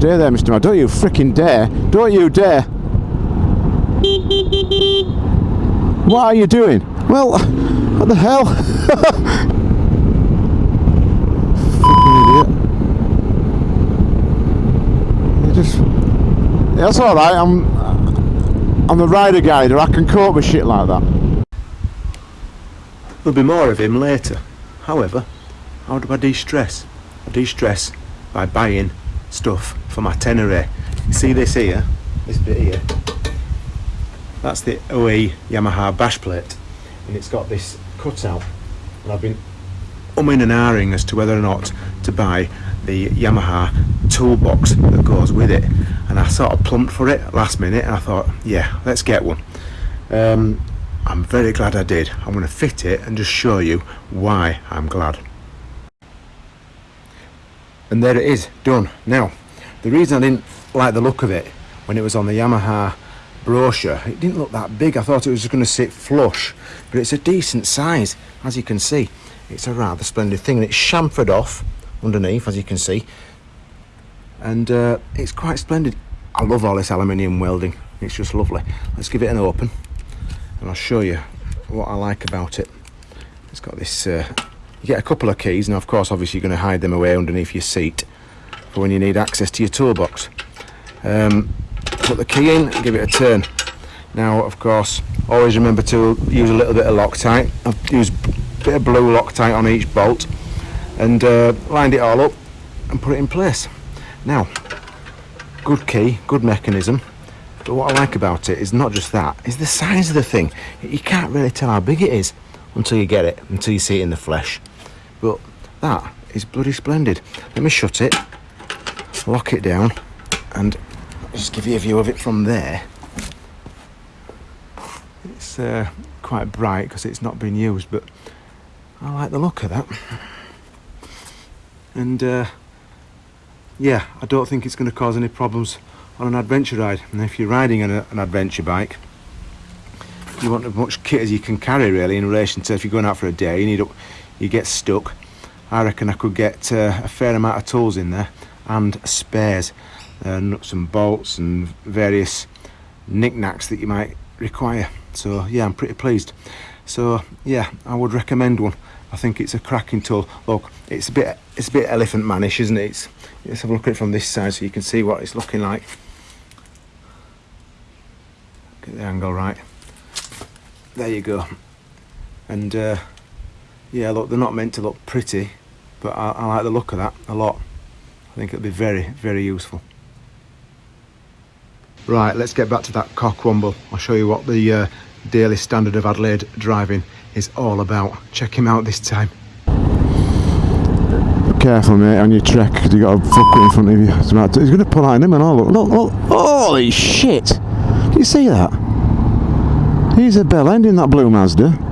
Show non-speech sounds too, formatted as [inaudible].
Stay there, Mr. Man. Don't you freaking dare. Don't you dare. What are you doing? Well, what the hell? [laughs] Fucking idiot. You just... That's alright, I'm... I'm the rider guider, I can cope with shit like that. There'll be more of him later. However, how do I de-stress? I de-stress by buying stuff for my Tenere. See this here? This bit here? That's the OE Yamaha bash plate. And it's got this cutout. And I've been umming and ahhing as to whether or not to buy the Yamaha toolbox that goes with it. And I sort of plumped for it last minute and I thought, yeah, let's get one. Um, I'm very glad I did. I'm going to fit it and just show you why I'm glad. And there it is, done. Now, the reason I didn't like the look of it when it was on the Yamaha brochure, it didn't look that big. I thought it was just going to sit flush, but it's a decent size, as you can see. It's a rather splendid thing, and it's chamfered off underneath, as you can see. And uh, it's quite splendid. I love all this aluminium welding. It's just lovely. Let's give it an open and I'll show you what I like about it. It's got this, uh, you get a couple of keys, and of course obviously you're going to hide them away underneath your seat for when you need access to your toolbox. Um, put the key in give it a turn. Now of course always remember to use a little bit of Loctite. I've used a bit of blue Loctite on each bolt and uh, lined it all up and put it in place. Now, good key, good mechanism, but what I like about it is not just that, is the size of the thing. You can't really tell how big it is until you get it, until you see it in the flesh. But that is bloody splendid. Let me shut it, lock it down, and just give you a view of it from there. It's uh, quite bright because it's not been used, but I like the look of that. And uh, yeah, I don't think it's going to cause any problems on an adventure ride. And if you're riding an, an adventure bike, you want as much kit as you can carry really in relation to if you're going out for a day, you need you get stuck. I reckon I could get uh, a fair amount of tools in there and spares, uh, nuts and bolts and various knickknacks that you might require. So yeah, I'm pretty pleased. So yeah, I would recommend one. I think it's a cracking tool. Look, it's a bit it's a bit elephant manish, isn't it? It's, let's have a look at it from this side so you can see what it's looking like. Get the angle right. There you go. And uh, yeah, look, they're not meant to look pretty, but I, I like the look of that a lot. I think it'll be very, very useful. Right, let's get back to that Cockwomble. I'll show you what the uh, daily standard of Adelaide driving is all about. Check him out this time. Careful, mate, on your trek, because you got a fucker in front of you. He's going to pull out him and all. Look, look, look. Holy shit! Do you see that? He's a bell end in that blue Mazda.